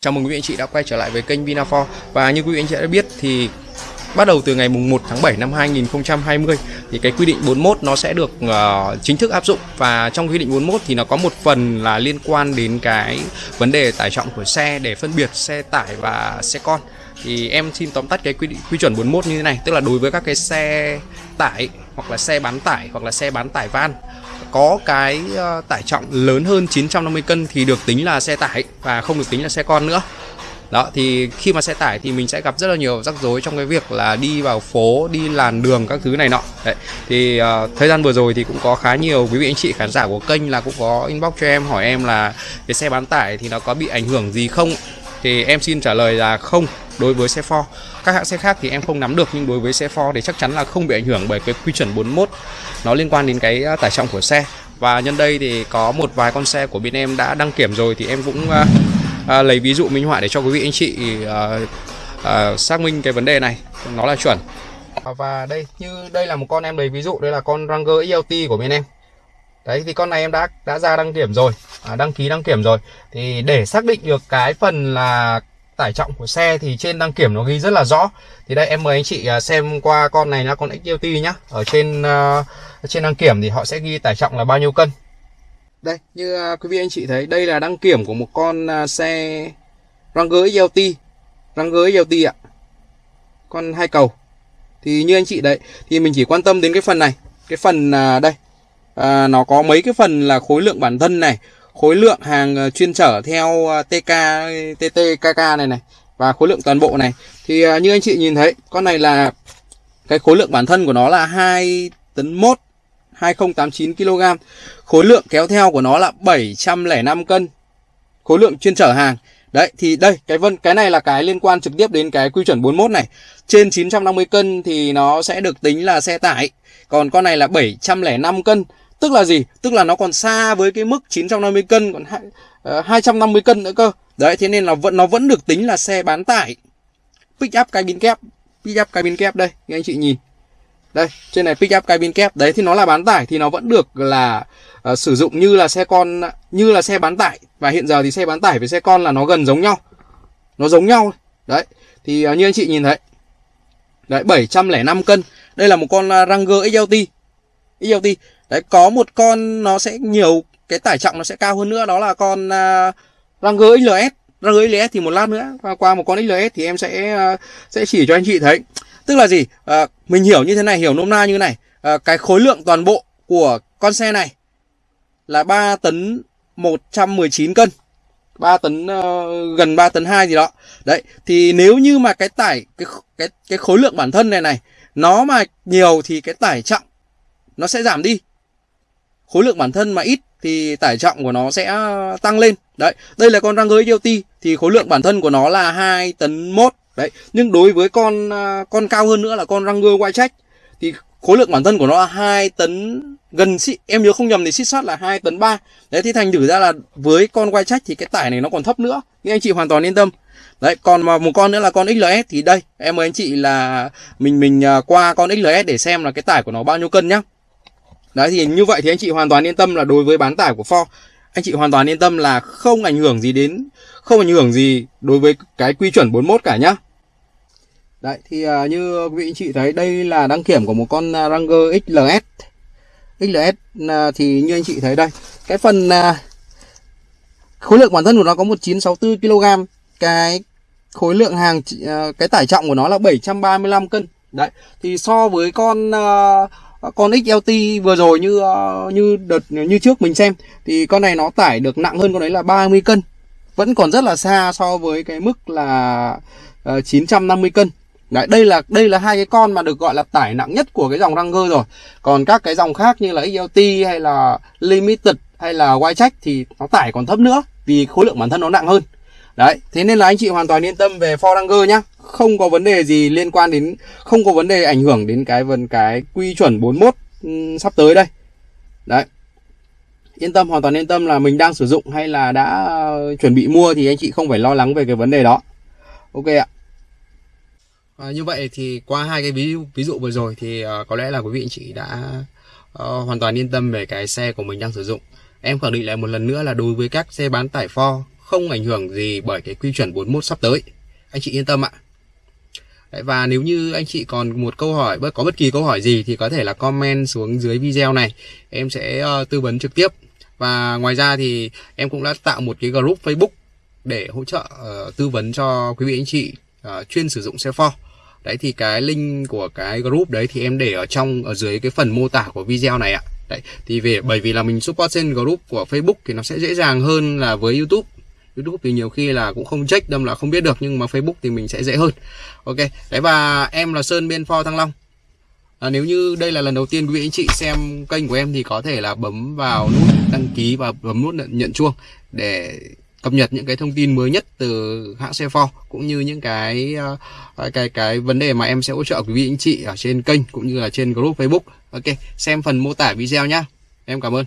Chào mừng quý vị anh chị đã quay trở lại với kênh Vinafor và như quý vị anh chị đã biết thì bắt đầu từ ngày mùng 1 tháng 7 năm 2020 thì cái quy định 41 nó sẽ được uh, chính thức áp dụng. Và trong quy định 41 thì nó có một phần là liên quan đến cái vấn đề tải trọng của xe để phân biệt xe tải và xe con. Thì em xin tóm tắt cái quy định quy chuẩn 41 như thế này tức là đối với các cái xe tải hoặc là xe bán tải hoặc là xe bán tải van có cái ờ, tải trọng lớn hơn 950 cân thì được tính là xe tải và không được tính là xe con nữa. Đó thì khi mà xe tải thì mình sẽ gặp rất là nhiều rắc rối trong cái việc là đi vào phố đi làn đường các thứ này nọ. Đấy thì uh, thời gian vừa rồi thì cũng có khá nhiều quý vị anh chị khán giả của kênh là cũng có inbox cho em hỏi em là cái xe bán tải thì nó có bị ảnh hưởng gì không? Thì em xin trả lời là không đối với xe Ford. Các hãng xe khác thì em không nắm được nhưng đối với xe Ford thì chắc chắn là không bị ảnh hưởng bởi cái quy chuẩn 41 nó liên quan đến cái à, tải trọng của xe. Và nhân đây thì có một vài con xe của bên em đã đăng kiểm rồi thì em cũng uh, uh, lấy ví dụ minh họa để cho quý vị anh chị uh, uh, xác minh cái vấn đề này. Nó là chuẩn. Và đây như đây là một con em lấy ví dụ đây là con Ranger ELT của bên em. Đấy thì con này em đã đã ra đăng kiểm rồi à, đăng ký đăng kiểm rồi. Thì để xác định được cái phần là trọng của xe thì trên đăng kiểm nó ghi rất là rõ. Thì đây em mời anh chị à, xem qua con này là con XLT nhá. Ở trên uh, trên đăng kiểm thì họ sẽ ghi tải trọng là bao nhiêu cân. Đây như uh, quý vị anh chị thấy đây là đăng kiểm của một con uh, xe Ranger XLT Ranger XLT ạ. Con hai cầu. Thì như anh chị đấy thì mình chỉ quan tâm đến cái phần này. Cái phần uh, đây. À, nó có mấy cái phần là khối lượng bản thân này khối lượng hàng ờ, chuyên trở theo ờ, TK, TT, KK này này và khối lượng toàn bộ này. Thì ờ, như anh chị nhìn thấy con này là cái khối lượng bản thân của nó là 2 tấn 1 2089 kg. Khối lượng kéo theo của nó là 705 cân. Khối lượng chuyên trở hàng. Đấy thì đây cái vân cái này là cái liên quan trực tiếp đến cái quy chuẩn 41 này. Trên 950 cân thì nó sẽ được tính là xe tải. Còn con này là 705 cân. Tức là gì? Tức là nó còn xa với cái mức 950 cân còn 250 ờ, cân nữa cơ. Đấy thế nên là vẫn nó vẫn được tính là xe bán tải. Pick up cabin kép, pick up cabin kép đây, các anh chị nhìn. Đây, trên này pick up cabin kép. Đấy thì nó là bán tải thì nó vẫn được là uh, sử dụng như là xe con như là xe bán tải và hiện giờ thì xe bán tải với xe con là nó gần giống nhau. Nó giống nhau. Đấy. Thì uh, như anh chị nhìn thấy. Đấy 705 cân. Đây là một con Ranger XLT. XLT Đấy có một con nó sẽ nhiều cái tải trọng nó sẽ cao hơn nữa đó là con uh, Ranger XLS. Ranger XLS thì một lát nữa và qua một con XLS thì em sẽ uh, sẽ chỉ cho anh chị thấy. Tức là gì? Uh, mình hiểu như thế này, hiểu nôm na như này. Uh, cái khối lượng toàn bộ của con xe này là 3 tấn 119 cân. 3 tấn uh, gần 3 tấn 2 gì đó. Đấy, thì nếu như mà cái tải cái cái cái khối lượng bản thân này này nó mà nhiều thì cái tải trọng nó sẽ giảm đi khối lượng bản thân mà ít thì tải trọng của nó sẽ tăng lên. Đấy, đây là con Ranger EOT thì khối lượng bản thân của nó là 2 tấn mốt. Đấy, nhưng đối với con à, con cao hơn nữa là con Ranger quay trách thì khối lượng bản thân của nó là 2 tấn, gần em nhớ không nhầm thì xích sắt là 2 tấn 3 đấy, thì thành thử ra là với con quay trách thì cái tải này nó còn thấp nữa nhưng anh chị hoàn toàn yên tâm. Đấy, còn mà một con nữa là con XLS thì đây, em mời anh chị là mình mình à, qua con XLS để xem là cái tải của nó bao nhiêu cân nhá. Đấy thì như vậy thì anh chị hoàn toàn yên tâm là đối với bán tải của Ford anh chị hoàn toàn yên tâm là không ảnh hưởng gì đến không ảnh hưởng gì đối với cái quy chuẩn 41 cả nhá. Đấy thì uh, như quý vị anh chị thấy đây là đăng kiểm của một con à, Ranger XLS. XLS uh, à, thì như anh chị thấy đây, cái phần uh, khối lượng bản thân của nó có 1964 kg, cái khối lượng hàng uh, cái tải trọng của nó là 735 cân. Đấy, thì so với con uh, Ờ, con XLT vừa rồi như ờ, như đợt như trước mình xem thì con này nó tải được nặng hơn con đấy là 30 cân vẫn còn rất là xa so với cái mức là ờ, 950 cân Đấy, đây là đây là hai cái con mà được gọi là tải nặng nhất của cái dòng Ranger rồi. Còn các cái dòng khác như là XLT hay là Limited hay là White Check thì nó tải còn thấp nữa vì khối lượng bản thân nó nặng hơn. Đấy, thế nên là anh chị hoàn toàn yên tâm về Ford Ranger nhá không có vấn đề gì liên quan đến không có vấn đề ảnh hưởng đến cái vấn cái quy chuẩn 41 ừ, sắp tới đây. Đấy. Yên tâm hoàn toàn yên tâm là mình đang sử dụng hay là đã chuẩn bị mua thì anh chị không phải lo lắng về cái vấn đề đó. Ok ạ. À, như vậy thì qua hai cái ví dụ ví dụ vừa rồi thì uh, có lẽ là quý vị anh chị đã uh, hoàn toàn yên tâm về cái xe của mình đang sử dụng. Em khẳng định lại một lần nữa là đối với các xe bán tải Ford không ảnh hưởng gì bởi cái quy chuẩn 41 sắp tới. Anh chị yên tâm ạ. Đấy, và nếu như anh chị còn một câu hỏi có bất kỳ câu hỏi gì thì có thể là comment xuống dưới video này. Em sẽ uh, tư vấn trực tiếp. Và ngoài ra thì em cũng đã tạo một cái group Facebook để hỗ trợ uh, tư vấn cho quý vị anh chị uh, chuyên sử dụng xe Ford đấy thì cái link của cái group đấy thì em để ở trong ở dưới cái phần mô tả của video này ạ. Đấy thì về bởi vì là mình support trên group của Facebook thì nó sẽ dễ dàng hơn là với YouTube. YouTube thì nhiều khi là cũng không check đâm là không biết được nhưng mà Facebook thì mình sẽ dễ hơn ok đấy và em là Sơn bên For Thăng Long à, nếu như đây là lần đầu tiên quý vị anh chị xem kênh của em thì có thể là bấm vào nút đăng ký và bấm nút nhận chuông để cập nhật những cái thông tin mới nhất từ hãng xe Ford cũng như những cái à, cái cái vấn đề mà em sẽ hỗ trợ quý vị anh chị ở trên kênh cũng như là trên group Facebook. Ok, xem phần mô tả video nhá. Em cảm ơn.